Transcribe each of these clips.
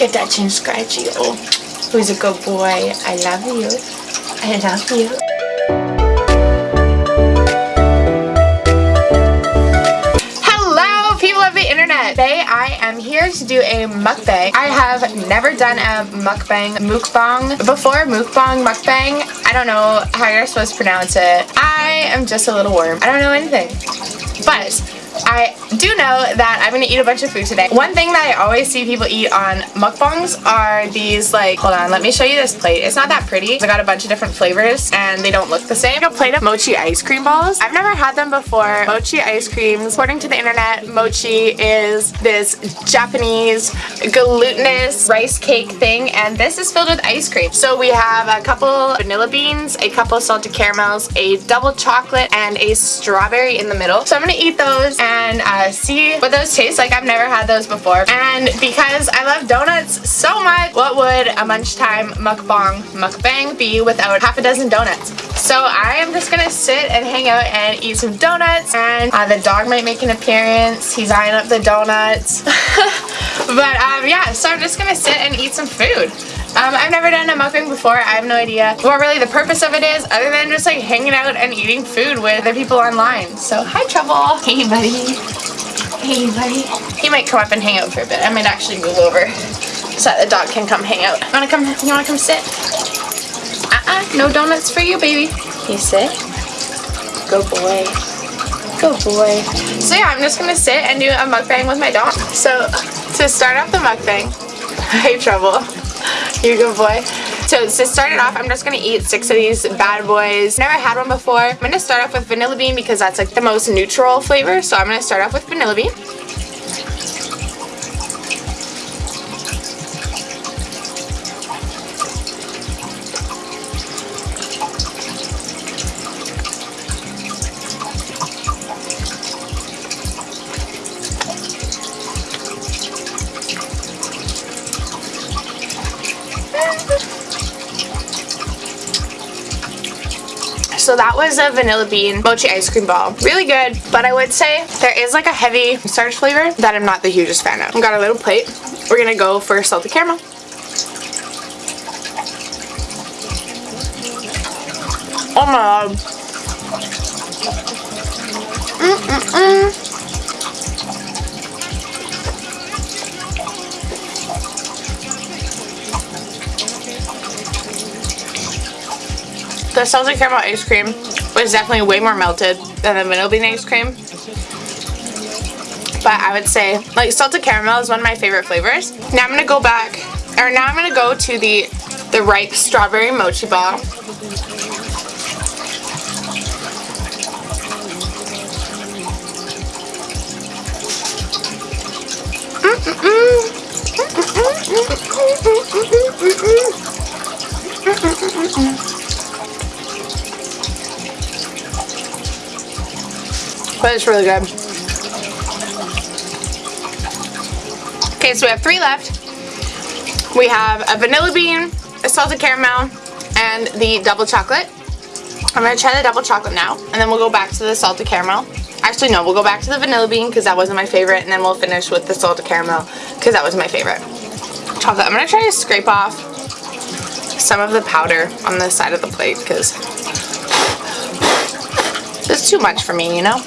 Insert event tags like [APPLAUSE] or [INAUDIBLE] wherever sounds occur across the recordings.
Get that chin scratchy. Oh, who's a good boy? I love you. I love you. Hello, people of the internet. Today I am here to do a mukbang. I have never done a mukbang, mukbang before. Mukbang, mukbang. I don't know how you're supposed to pronounce it. I am just a little worm. I don't know anything. But I do know that I'm gonna eat a bunch of food today. One thing that I always see people eat on mukbangs are these like, hold on, let me show you this plate. It's not that pretty. I got a bunch of different flavors and they don't look the same. A plate of mochi ice cream balls. I've never had them before. Mochi ice creams. According to the internet, mochi is this Japanese glutinous rice cake thing and this is filled with ice cream. So we have a couple vanilla beans, a couple salted caramels, a double chocolate, and a strawberry in the middle. So I'm gonna eat those and uh, see what those taste like. I've never had those before. And because I love donuts so much, what would a lunchtime mukbang mukbang be without half a dozen donuts? So I am just gonna sit and hang out and eat some donuts and uh, the dog might make an appearance. He's eyeing up the donuts. [LAUGHS] but um, yeah, so I'm just gonna sit and eat some food. Um, I've never done a mukbang before. I have no idea what really the purpose of it is other than just like hanging out and eating food with the people online. So hi Trouble. Hey buddy. Hey buddy. He might come up and hang out for a bit. I might actually move over so that the dog can come hang out. You wanna come you wanna come sit? Uh-uh, no donuts for you, baby. Can you sit? Good boy. Good boy. So yeah, I'm just gonna sit and do a mukbang with my dog. So to start off the mukbang, [LAUGHS] hey Trouble. [LAUGHS] You're a good boy. So to start it off, I'm just going to eat six of these bad boys. Never had one before. I'm going to start off with vanilla bean because that's like the most neutral flavor. So I'm going to start off with vanilla bean. So that was a vanilla bean mochi ice cream ball. Really good, but I would say there is like a heavy starch flavor that I'm not the hugest fan of. I've got a little plate. We're gonna go for salted caramel. Oh my god. Mm -mm -mm. The salted caramel ice cream was definitely way more melted than the vanilla bean ice cream. But I would say, like, salted caramel is one of my favorite flavors. Now I'm going to go back, or now I'm going to go to the, the ripe strawberry mochi ball. But it's really good. Okay, so we have three left. We have a vanilla bean, a salted caramel, and the double chocolate. I'm going to try the double chocolate now, and then we'll go back to the salted caramel. Actually, no, we'll go back to the vanilla bean because that wasn't my favorite, and then we'll finish with the salted caramel because that was my favorite. Chocolate. I'm going to try to scrape off some of the powder on the side of the plate because it's too much for me, you know?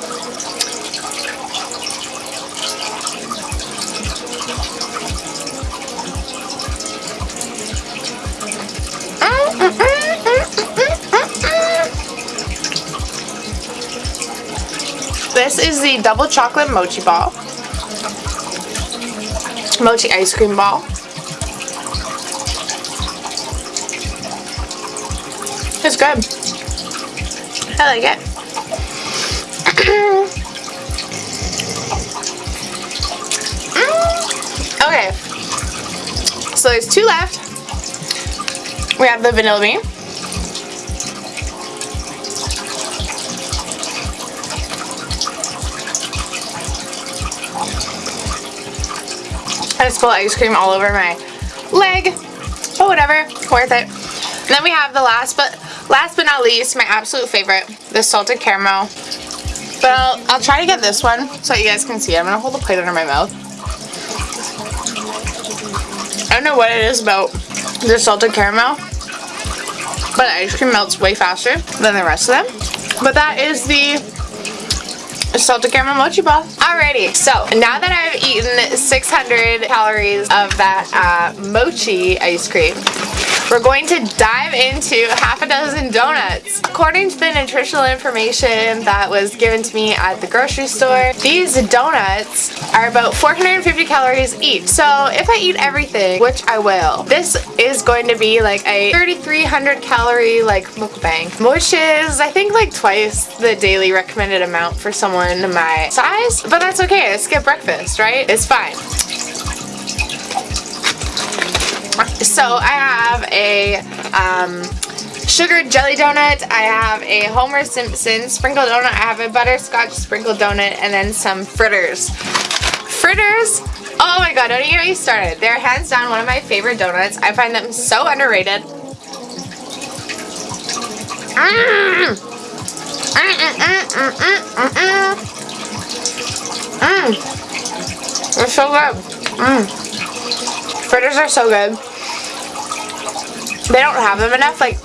The double chocolate mochi ball. Mochi ice cream ball. It's good. I like it. [CLEARS THROAT] Mm. okay. So there's two left. We have the vanilla bean. I just spilled ice cream all over my leg. But whatever, worth it. And then we have the last but last but not least, my absolute favorite, the salted caramel. But I'll, I'll try to get this one so you guys can see. I'm going to hold the plate under my mouth. I don't know what it is about the salted caramel, but ice cream melts way faster than the rest of them. But that is the salted caramel mochi ball. Alrighty, so now that I've eaten 600 calories of that uh, mochi ice cream, we're going to dive into half a dozen donuts. According to the nutritional information that was given to me at the grocery store, these donuts are about 450 calories each. So if I eat everything, which I will, this is going to be like a 3,300 calorie like mukbang, which is I think like twice the daily recommended amount for someone my size, but that's okay. I skip breakfast, right? It's fine. So I have a um, sugar jelly donut. I have a Homer Simpson sprinkle donut. I have a butterscotch sprinkle donut and then some fritters. Fritters Oh my god, don't even get me started. They're hands down one of my favorite donuts. I find them so underrated. Mmm. Mmm. They're so good. Mmm. Fritters are so good they don't have them enough. Like,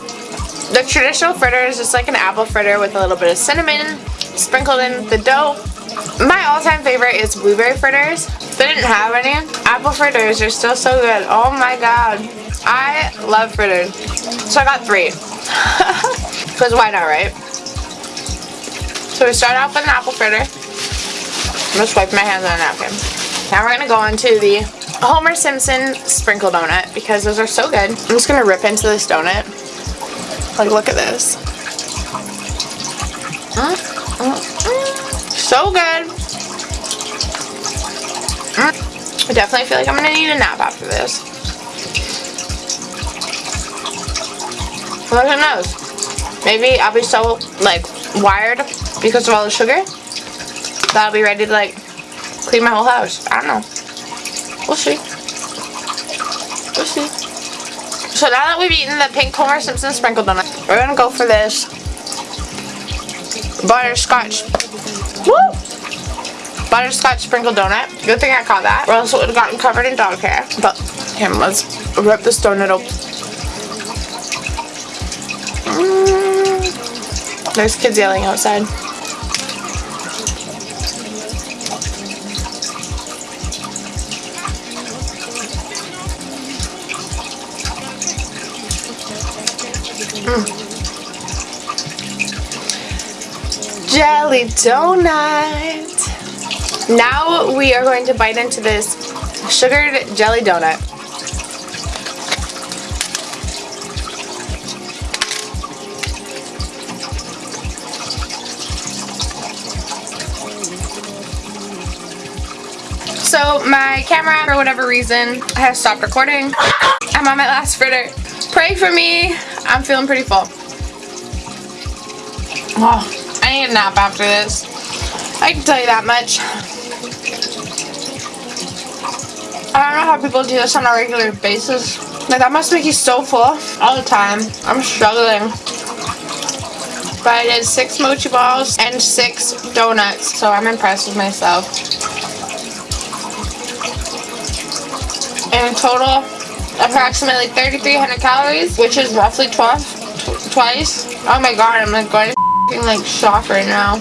the traditional fritter is just like an apple fritter with a little bit of cinnamon sprinkled in the dough. My all-time favorite is blueberry fritters. They didn't have any. Apple fritters are still so good. Oh my god. I love fritters. So I got three. [LAUGHS] Because why not, right? So we start off with an apple fritter. I'm just wipe my hands on a napkin. Now we're going to go on to the Homer Simpson sprinkle donut because those are so good. I'm just to rip into this donut. Like, look at this. Mm, mm, mm. So good. I definitely feel like I'm to need a nap after this. Look at those. Maybe I'll be so, like, wired because of all the sugar that I'll be ready to, like, clean my whole house. I don't know. We'll see. We'll see. So now that we've eaten the pink Homer Simpson sprinkle donut, we're gonna go for this butterscotch. Woo! Butterscotch sprinkle donut. Good thing I caught that, or else it would have gotten covered in dog hair. But here, let's rip this donut open. Mm. There's kids yelling outside. Jelly donut. Now we are going to bite into this sugared jelly donut. So my camera, for whatever reason, has stopped recording. I'm on my last fritter. Pray for me. I'm feeling pretty full. Oh, I need a nap after this. I can tell you that much. I don't know how people do this on a regular basis. Like, that must make you so full all the time. I'm struggling. But I did six mochi balls and six donuts, so I'm impressed with myself. In total, approximately 3,300 calories, which is roughly 12, twice. Oh my god, I'm like going to like shock right now.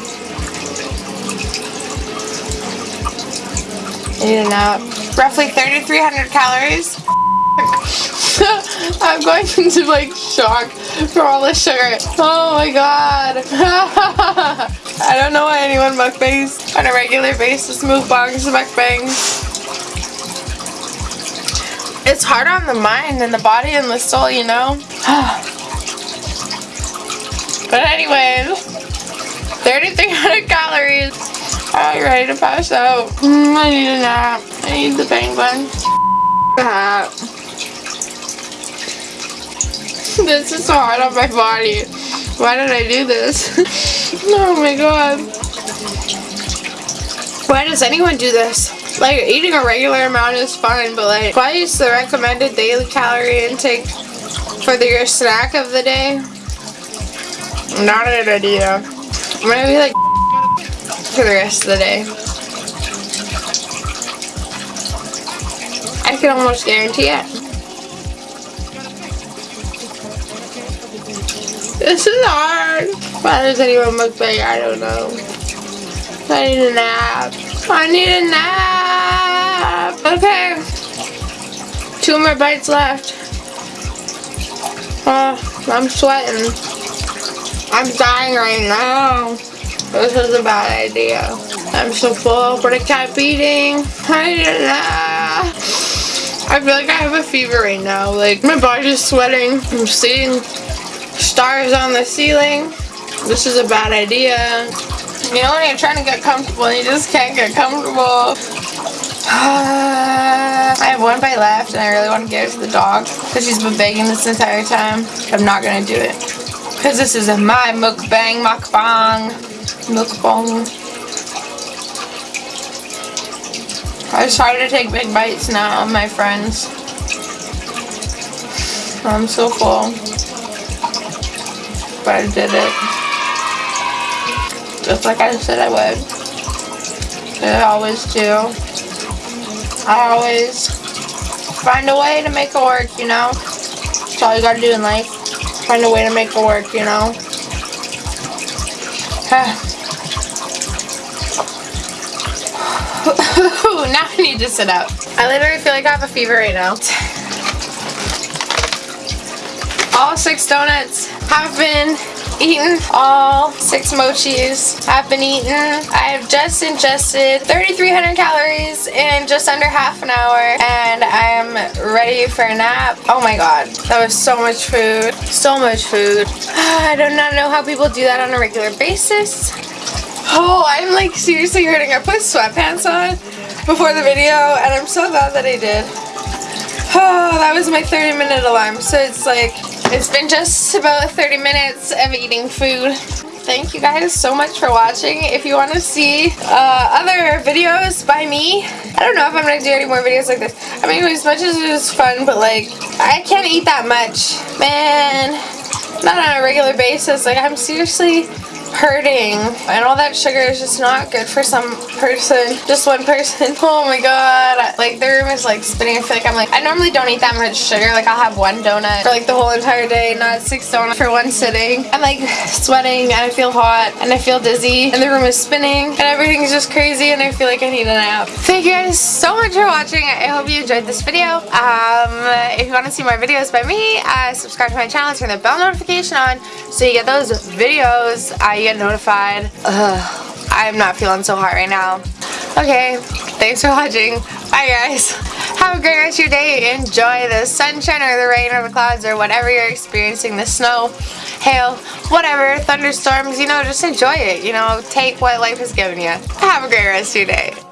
I need a nap. Roughly 3,300 calories. [LAUGHS] I'm going [LAUGHS] into like shock for all the sugar. Oh my god. [LAUGHS] I don't know why anyone mukbangs on a regular basis mukbangs mukbangs it's hard on the mind and the body and the soul, you know? [SIGHS] but anyways, 3,300 calories. I'm ready to pass out. Mm, I need a nap. I need the penguin. Hat. [LAUGHS] This is so hard on my body. Why did I do this? [LAUGHS] oh my god. Why does anyone do this? Like, eating a regular amount is fine, but like, twice the recommended daily calorie intake for the, your snack of the day? Not a good idea. Maybe like [LAUGHS] for the rest of the day. I can almost guarantee it. This is hard. Why does anyone look big? I don't know. I need a nap. I need a nap. Okay. Two more bites left. Oh, I'm sweating. I'm dying right now. This is a bad idea. I'm so full, but I kept eating. I need a nap. I feel like I have a fever right now. Like, my body's sweating. I'm seeing stars on the ceiling. This is a bad idea. You know when you're trying to get comfortable and you just can't get comfortable. [SIGHS] I have one bite left and I really want to give it to the dog because she's been begging this entire time. I'm not going to do it. Because this is my mukbang, mukbang, mukbang. I started to take big bites now, my friends. I'm so full. But I did it. Just like I said I would. I always do. I always find a way to make it work, you know? That's all you gotta do in life. Find a way to make it work, you know? [SIGHS] [SIGHS] now I need to sit up. I literally feel like I have a fever right now. All six donuts have been eaten. All six mochis I've been eaten. I have just ingested 3,300 calories in just under half an hour and I am ready for a nap. Oh my god, that was so much food. So much food. [SIGHS] I do not know how people do that on a regular basis. Oh, I'm like seriously hurting. I put sweatpants on before the video and I'm so glad that I did. [SIGHS] Oh, that was my 30 minute alarm. So it's like, it's been just about 30 minutes of eating food. Thank you guys so much for watching. If you want to see uh, other videos by me, I don't know if I'm going to do any more videos like this. I mean, as much as it was fun, but like, I can't eat that much. Man, not on a regular basis. Like, I'm seriously hurting. And all that sugar is just not good for some person. Just one person. [LAUGHS] Oh my god. Like the room is like spinning. I feel like I'm like I normally don't eat that much sugar. Like I'll have one donut for like the whole entire day not six donuts for one sitting. I'm like [SIGHS] sweating and I feel hot and I feel dizzy and the room is spinning and everything is just crazy and I feel like I need a nap. Thank you guys so much for watching. I hope you enjoyed this video. Um if you want to see more videos by me uh, subscribe to my channel turn the bell notification on so you get those videos. You get notified. Ugh, I'm not feeling so hot right now. Okay, thanks for watching. Bye guys. Have a great rest of your day. Enjoy the sunshine or the rain or the clouds or whatever you're experiencing. The snow, hail, whatever, thunderstorms, you know, just enjoy it. You know, take what life has given you. Have a great rest of your day.